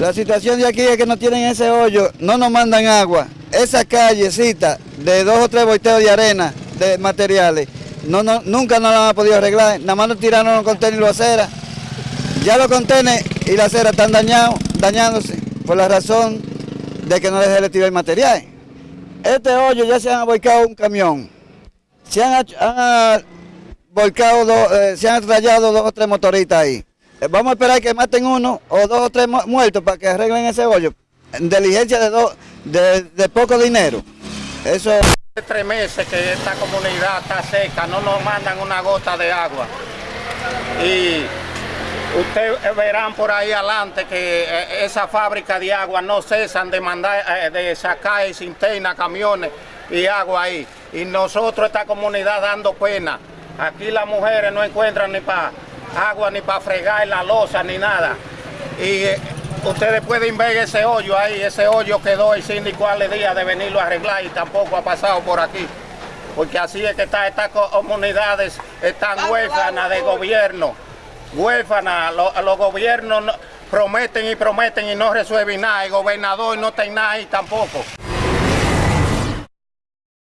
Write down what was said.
La situación de aquí es que no tienen ese hoyo, no nos mandan agua. Esa callecita de dos o tres volteos de arena, de materiales, no, no, nunca nos la han podido arreglar. Nada más nos tiraron los contenedores y la acera. Ya los contenedores y la acera están dañados, dañándose por la razón de que no les retirar el material. Este hoyo ya se han volcado un camión. Se han, han dos, eh, se han rayado dos o tres motoristas ahí. Eh, vamos a esperar que maten uno o dos o tres muertos para que arreglen ese hoyo. Diligencia de, de, poco dinero. Eso Hace tres meses que esta comunidad está seca, no nos mandan una gota de agua. Y ustedes verán por ahí adelante que eh, esa fábrica de agua no cesan de mandar, eh, de sacar cinterna, camiones y agua ahí. Y nosotros, esta comunidad, dando pena. Aquí las mujeres no encuentran ni para agua, ni para fregar la losa, ni nada. Y eh, ustedes pueden ver ese hoyo ahí, ese hoyo quedó el síndico al día de venirlo a arreglar y tampoco ha pasado por aquí. Porque así es que está, estas comunidades están huérfanas de gobierno, huérfanas, los, los gobiernos no- prometen y prometen y no resuelven nada, el gobernador no tiene nada ahí tampoco.